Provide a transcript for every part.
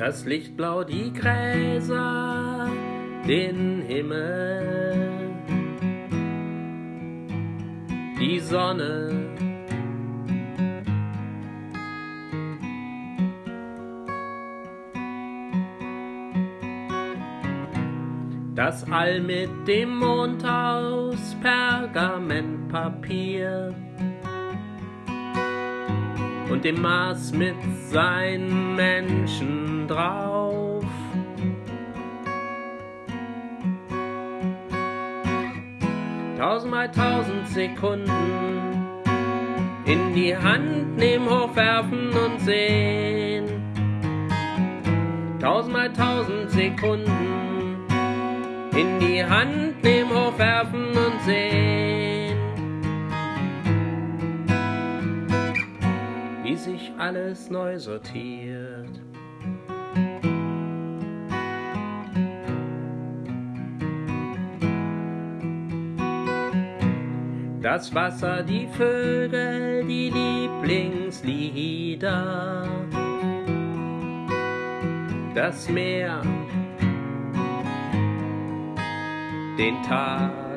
Das Lichtblau, die Gräser, den Himmel, die Sonne. Das All mit dem Mond aus Pergamentpapier und dem Mars mit seinen Menschen drauf. Tausendmal tausend Sekunden in die Hand nehmen, hochwerfen und sehen. Tausendmal tausend Sekunden in die Hand nehmen, hochwerfen und sehen. Sich alles neu sortiert. Das Wasser, die Vögel, die Lieblingslieder. Das Meer, den Tag.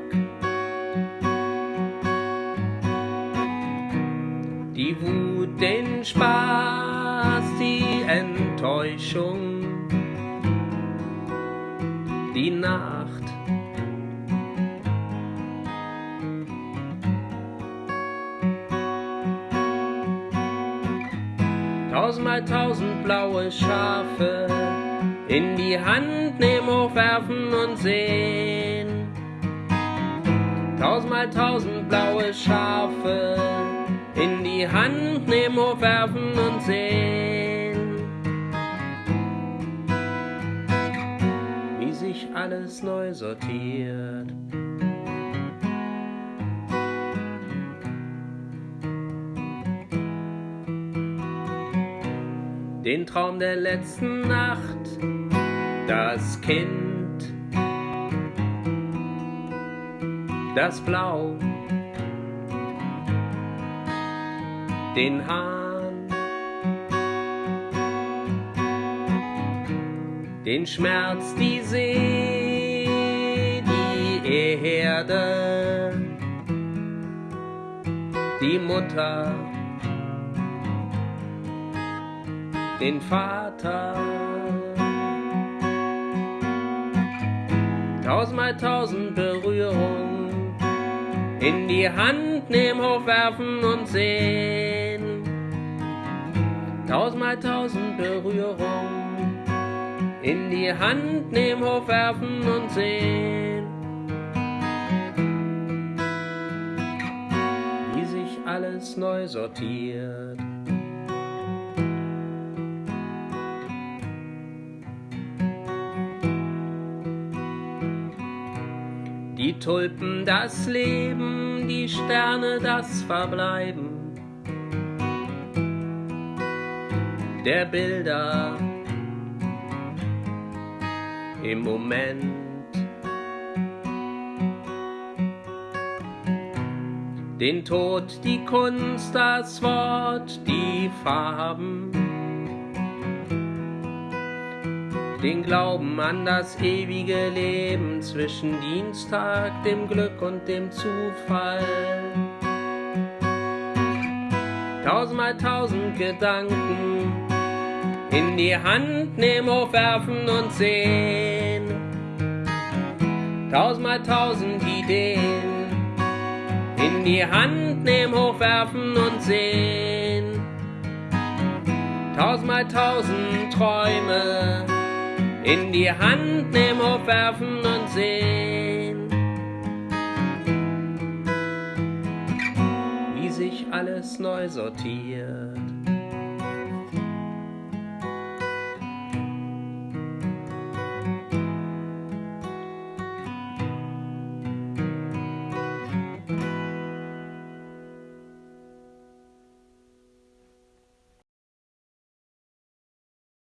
Spaß, die Enttäuschung, die Nacht. Tausendmal tausend blaue Schafe in die Hand nehmen, hochwerfen und sehen. Tausendmal tausend blaue Schafe die Hand nehmen, hochwerfen und sehen. Wie sich alles neu sortiert. Den Traum der letzten Nacht, das Kind, das Blau, den Hahn, den Schmerz, die See, die Erde, die Mutter, den Vater. Tausendmal tausend Berührungen in die Hand nehmen, hochwerfen und sehen. Tausendmal tausend Berührungen in die Hand nehmen, hochwerfen und sehen. Wie sich alles neu sortiert. Die Tulpen das Leben, die Sterne das Verbleiben der Bilder im Moment. Den Tod, die Kunst, das Wort, die Farben. den Glauben an das ewige Leben zwischen Dienstag, dem Glück und dem Zufall. Tausendmal tausend Gedanken in die Hand nehmen, hochwerfen und sehen. Tausendmal tausend Ideen in die Hand nehmen, hochwerfen und sehen. Tausendmal tausend Träume in die Hand nehmen, hochwerfen und sehen, wie sich alles neu sortiert.